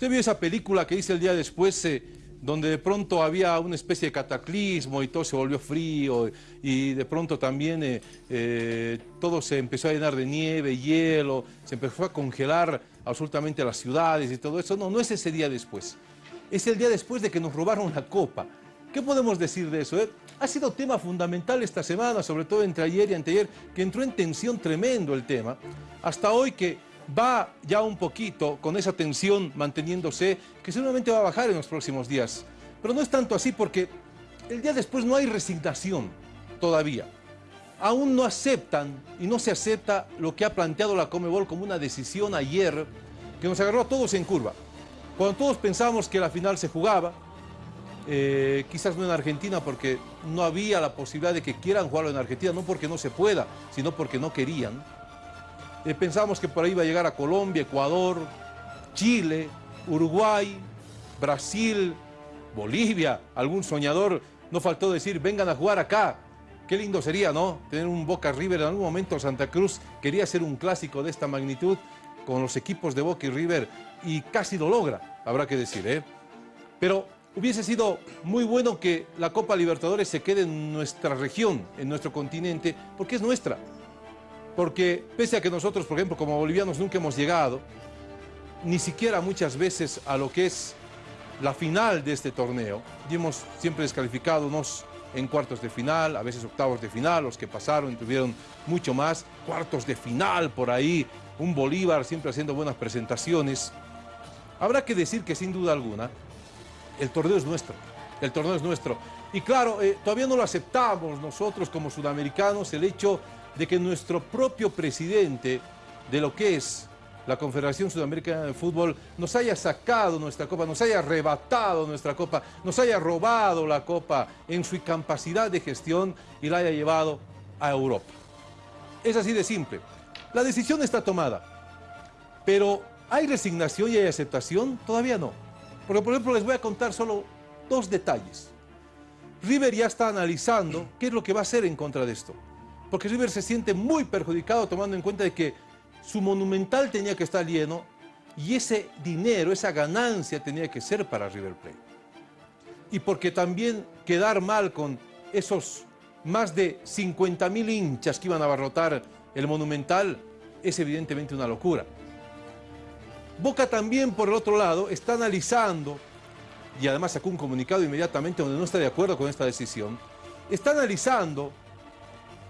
Usted vio esa película que hice el día después, eh, donde de pronto había una especie de cataclismo y todo se volvió frío y de pronto también eh, eh, todo se empezó a llenar de nieve, hielo, se empezó a congelar absolutamente las ciudades y todo eso. No, no es ese día después. Es el día después de que nos robaron la copa. ¿Qué podemos decir de eso? Ha sido tema fundamental esta semana, sobre todo entre ayer y anteayer, que entró en tensión tremendo el tema. Hasta hoy que va ya un poquito con esa tensión manteniéndose, que seguramente va a bajar en los próximos días. Pero no es tanto así porque el día después no hay resignación todavía. Aún no aceptan y no se acepta lo que ha planteado la Comebol como una decisión ayer que nos agarró a todos en curva. Cuando todos pensábamos que la final se jugaba, eh, quizás no en Argentina porque no había la posibilidad de que quieran jugarlo en Argentina, no porque no se pueda, sino porque no querían. Eh, pensábamos que por ahí iba a llegar a Colombia, Ecuador, Chile, Uruguay, Brasil, Bolivia, algún soñador, no faltó decir, vengan a jugar acá. Qué lindo sería, ¿no? Tener un Boca River. En algún momento Santa Cruz quería hacer un clásico de esta magnitud con los equipos de Boca y River y casi lo logra, habrá que decir, ¿eh? Pero hubiese sido muy bueno que la Copa Libertadores se quede en nuestra región, en nuestro continente, porque es nuestra porque pese a que nosotros, por ejemplo, como bolivianos nunca hemos llegado, ni siquiera muchas veces a lo que es la final de este torneo, y hemos siempre descalificado unos en cuartos de final, a veces octavos de final, los que pasaron tuvieron mucho más, cuartos de final por ahí, un Bolívar siempre haciendo buenas presentaciones. Habrá que decir que sin duda alguna, el torneo es nuestro, el torneo es nuestro. Y claro, eh, todavía no lo aceptamos nosotros como sudamericanos, el hecho de que nuestro propio presidente de lo que es la Confederación Sudamericana de Fútbol nos haya sacado nuestra copa, nos haya arrebatado nuestra copa, nos haya robado la copa en su incapacidad de gestión y la haya llevado a Europa. Es así de simple. La decisión está tomada, pero ¿hay resignación y hay aceptación? Todavía no. Porque, por ejemplo, les voy a contar solo dos detalles. River ya está analizando qué es lo que va a hacer en contra de esto porque River se siente muy perjudicado tomando en cuenta de que su monumental tenía que estar lleno y ese dinero, esa ganancia tenía que ser para River Plate. Y porque también quedar mal con esos más de 50 mil hinchas que iban a abarrotar el monumental es evidentemente una locura. Boca también, por el otro lado, está analizando, y además sacó un comunicado inmediatamente donde no está de acuerdo con esta decisión, está analizando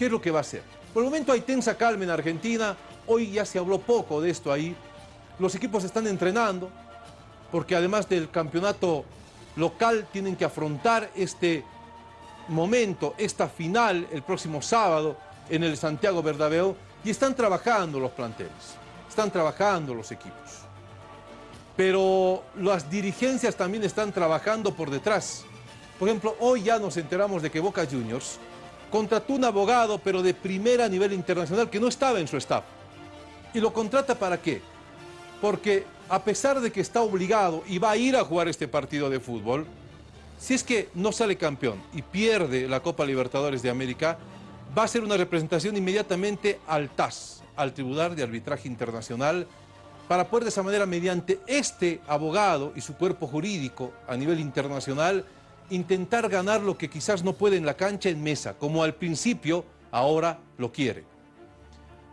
¿Qué es lo que va a hacer? Por el momento hay tensa calma en Argentina, hoy ya se habló poco de esto ahí. Los equipos están entrenando, porque además del campeonato local tienen que afrontar este momento, esta final, el próximo sábado en el Santiago Bernabéu, y están trabajando los planteles, están trabajando los equipos. Pero las dirigencias también están trabajando por detrás. Por ejemplo, hoy ya nos enteramos de que Boca Juniors contrató un abogado, pero de primera a nivel internacional, que no estaba en su staff. ¿Y lo contrata para qué? Porque a pesar de que está obligado y va a ir a jugar este partido de fútbol, si es que no sale campeón y pierde la Copa Libertadores de América, va a ser una representación inmediatamente al TAS, al Tribunal de Arbitraje Internacional, para poder de esa manera, mediante este abogado y su cuerpo jurídico a nivel internacional, intentar ganar lo que quizás no puede en la cancha en mesa, como al principio ahora lo quiere.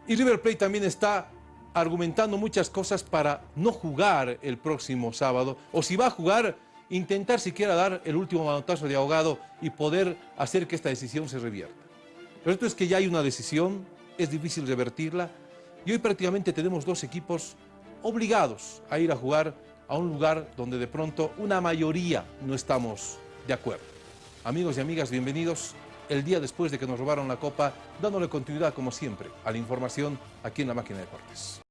Y River Plate también está argumentando muchas cosas para no jugar el próximo sábado, o si va a jugar, intentar siquiera dar el último manotazo de ahogado y poder hacer que esta decisión se revierta. Pero esto es que ya hay una decisión, es difícil revertirla, y hoy prácticamente tenemos dos equipos obligados a ir a jugar a un lugar donde de pronto una mayoría no estamos de acuerdo. Amigos y amigas, bienvenidos el día después de que nos robaron la copa, dándole continuidad como siempre a la información aquí en la Máquina de Deportes.